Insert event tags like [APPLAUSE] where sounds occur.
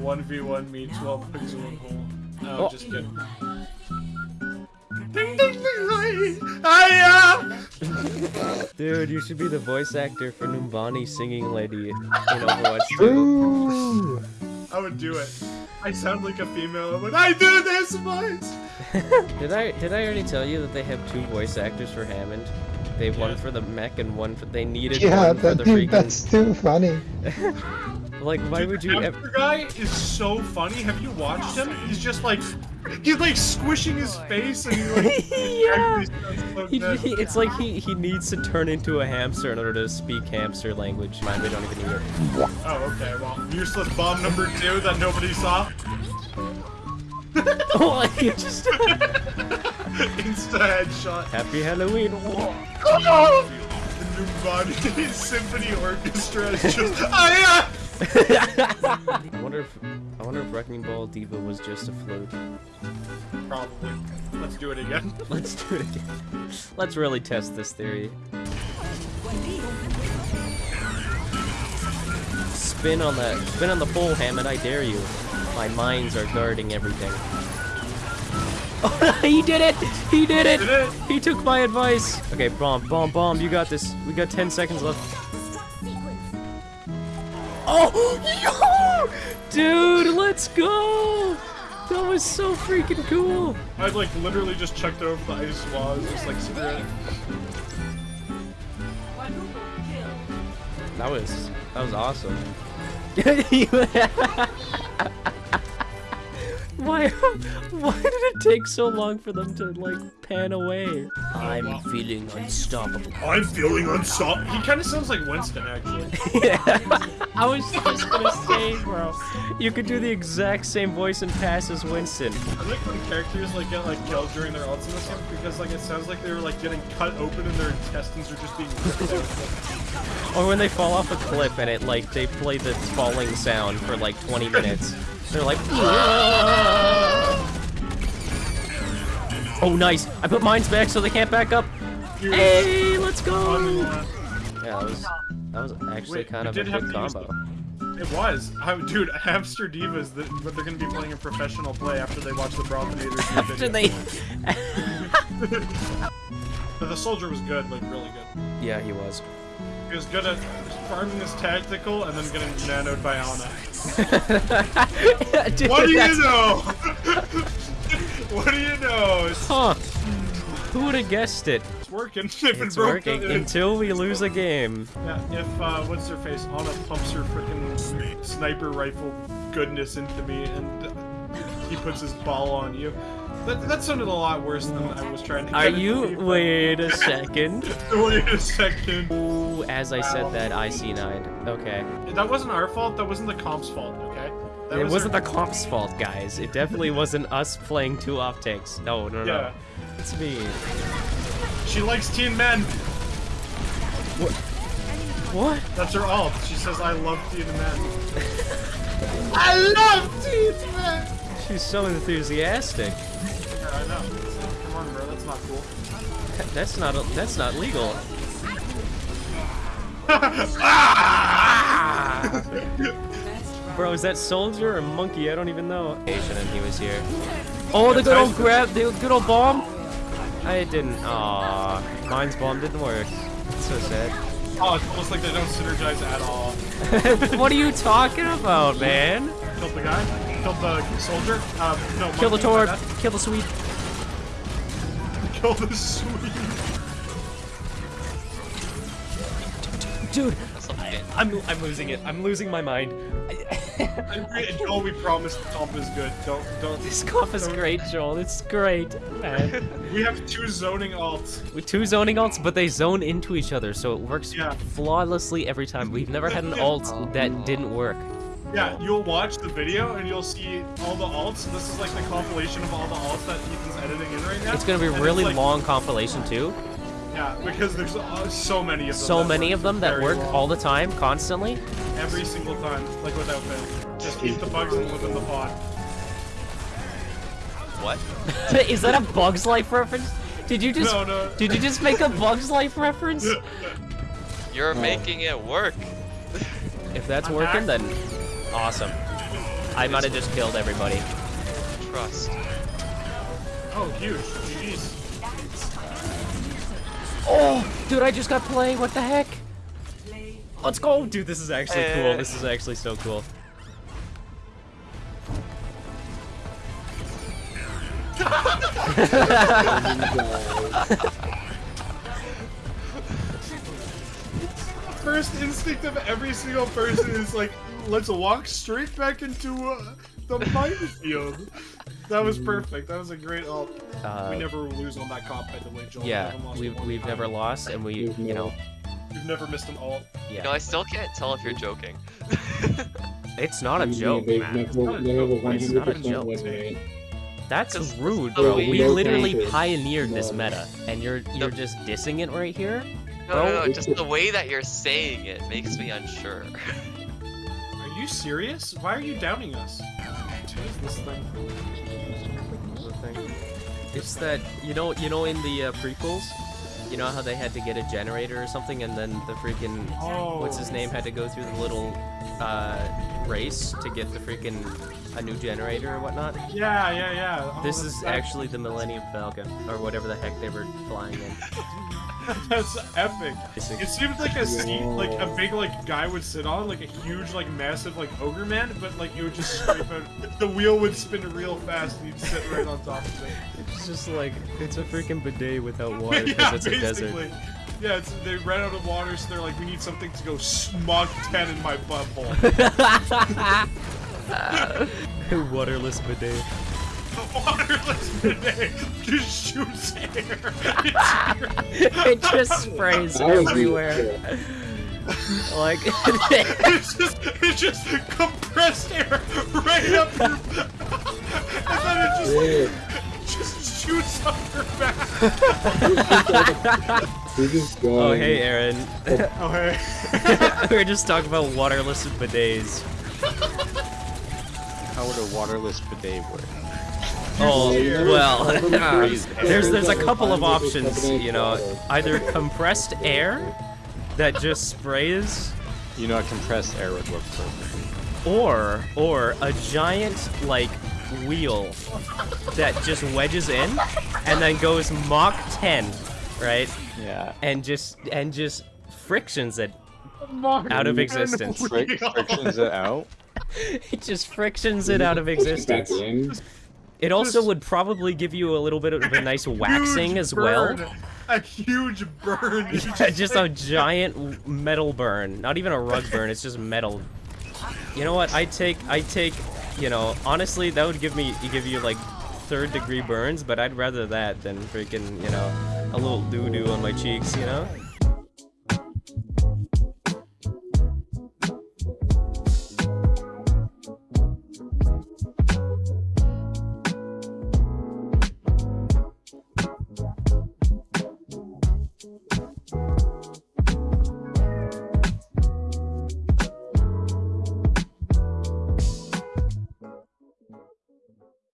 1v1 me 12 pixel in hole. Oh, Oh. just kidding. Ding ding ding ding! Hiya! Dude, you should be the voice actor for Numbani singing lady in Overwatch 2. Ooh. I would do it. I sound like a female. I'm I do this voice! [LAUGHS] Did I did I already tell you that they have two voice actors for Hammond? They have one for the mech and one for they needed Yeah, one for the dude, freaking that's too funny. [LAUGHS] like why Dude, would you hamster ever guy is so funny. Have you watched him? He's just like, he's like squishing his face and he [LAUGHS] like, Yeah. so he, he- it's like he, he needs to turn into a hamster in order to speak hamster language. Mine, we don't even need it. Oh, okay. Well, useless bomb number two that nobody saw. [LAUGHS] oh, you just [LAUGHS] Insta headshot. Happy Halloween. Whoa. The new body symphony orchestra is just. Ah, I wonder if I wonder if Wrecking Ball D.Va was just a float. Probably. Let's do it again. [LAUGHS] Let's do it again. Let's really test this theory. Spin on the spin on the pole, Hammond. I dare you. My mines are guarding everything. Oh, [LAUGHS] he did it! He did it! Did it? He took my advice. Okay, bomb, bomb, bomb. You got this. We got 10 seconds left. Oh, yo! dude, let's go! That was so freaking cool. I like literally just checked over the ice walls, just like cigarette. That was that was awesome. [LAUGHS] [LAUGHS] why [LAUGHS] why did it take so long for them to like pan away? I'm feeling unstoppable. I'm feeling unstoppable. He kind of sounds like Winston, actually. yeah, [LAUGHS] I was just gonna say, bro. You could do the exact same voice and pass as Winston. I like when characters like get like killed during their ults in this game because like it sounds like they were like getting cut open and their intestines are just being ripped out. Or when they fall off a cliff and it like they play the falling sound for like 20 minutes. They're like, oh nice! I put mines back so they can't back up. Hey, let's go! Yeah, that was that was actually Wait, kind of a good combo. It was. I, dude, Hamster Divas, the, what they're going to be playing in professional play after they watch the Brothinator [LAUGHS] After they, [LAUGHS] But the soldier was good, like really good. yeah, he was. He was good at farming his tactical and then getting nanoed by Ana. [LAUGHS] Dude, What do that's- you know? [LAUGHS] what do you know? It's, Huh? Who would have guessed it? it's working. [LAUGHS] It's working it- until we lose a game. Yeah, if uh, what's her face? Ana pumps her freaking sniper rifle goodness into me, and he puts his ball on you. That, that sounded a lot worse than I was trying to. Are you? Wait a second. Wait a second. As I said that, IC9. Okay. That wasn't our fault. That wasn't the comp's fault. Okay. That It was wasn't our- the comp's fault, guys. It definitely wasn't us playing two off takes. No, no, no. Yeah. It's me. She likes teen men. What? That's her alt. She says, "I love teen men." [LAUGHS] I love teen men. She's so enthusiastic. Yeah, I know. Come on, bro. That's not cool. That's not that's not legal. [LAUGHS] Bro, is that soldier or monkey? I don't even know. Asian and he was here. Oh, the good old grab, the good old bomb. I didn't. Aw, mine's bomb didn't work. That's so sad. Oh, it's almost like they don't synergize at all. [LAUGHS] what are you talking about, man? Killed the guy. Killed the soldier. Um, no. Kill the monkey, Torb. my. Kill the sweet. [LAUGHS] Kill the sweet. Dude, I, I'm I'm losing it. I'm losing my mind. [LAUGHS] Joel, we promise the comp is good. Don't don't. This comp is great, Joel. It's great, man. [LAUGHS] We have two zoning alts. With two zoning alts, but they zone into each other, so it works Yeah. flawlessly every time. We've never had an [LAUGHS] alt that didn't work. Yeah, you'll watch the video and you'll see all the alts. This is like the compilation of all the alts that Ethan's editing in right now. It's gonna be a really like- long compilation too. Yeah, because there's so many of them. So many of them that work well. all the time, constantly. every single time, like without fail. Just eat the bugs and live in the pod. What? [LAUGHS] Is that a Bugs Life reference? Did you just No, no. did you just make a Bugs Life reference? [LAUGHS] You're making it work. If that's I'm working, back. then awesome. I might have just killed everybody. Trust. Oh, huge. GG's. Oh, dude, I just got play. What the heck? Let's go, dude. This is actually cool. Eh. This is actually so cool. [LAUGHS] First instinct of every single person is like, let's walk straight back into uh, the minefield. That was perfect. That was a great ult. Uh, we never lose on that comp, by the way, Joel. Yeah, haven't we've we've never lost, and we We've you know You've never missed an ult. You know. I still can't tell if you're joking. [LAUGHS] It's not a joke, they, man. They, have a- they have a It's not a 100% joke. win rate. That's rude, bro. We literally pioneered this meta, and you're you're just dissing it right here. No, no, no, just the way that you're saying it makes me unsure. Are you serious? Why are you doubting us? [LAUGHS] What is this thing? It's that you know you know in the uh, prequels, you know how they had to get a generator or something, and then the freaking Oh. what's his name had to go through the little uh, race to get the freaking a new generator or whatnot. Yeah, yeah, yeah. Oh, This is actually the Millennium Falcon or whatever the heck they were flying in. [LAUGHS] [LAUGHS] That's epic. It seems like a seat, like a big like guy would sit on, like a huge, like massive, like ogre man, but like you would just scrape out. [LAUGHS] The wheel would spin real fast, and you'd sit right on top of it. It's just like it's a freaking bidet without [LAUGHS] water because yeah, it's a desert. Yeah, it's, they ran out of water, so they're like, we need something to go smug 10 in my butthole. Waterless bidet. The waterless bidet just shoots air. it just sprays everywhere. like it's just, it's just compressed air right up your, and then it just, Yeah. just shoots up your back. We're just going. Oh hey Aaron. Oh hey. [LAUGHS] we were just talking about waterless bidets. How would a waterless bidet work? Oh, oh well, There's- [LAUGHS] [LAUGHS] there's there's a couple of options, you know, either compressed air that just sprays, You know, a compressed air would work perfect. or or a giant like wheel that just wedges in and then goes Mach 10, right? Yeah. And just and just frictions it out of existence. Fric- frictions it out. [LAUGHS] It just frictions it out of Push it back existence. It also would probably give you a little bit of a nice waxing as well. burn. A huge burn. Yeah, [LAUGHS] just a giant metal burn. Not even a rug burn, it's just metal. You know what? I take I take, you know, honestly that would give me give you like third degree burns, but I'd rather that than freaking, you know, a little doo doo on my cheeks, you know?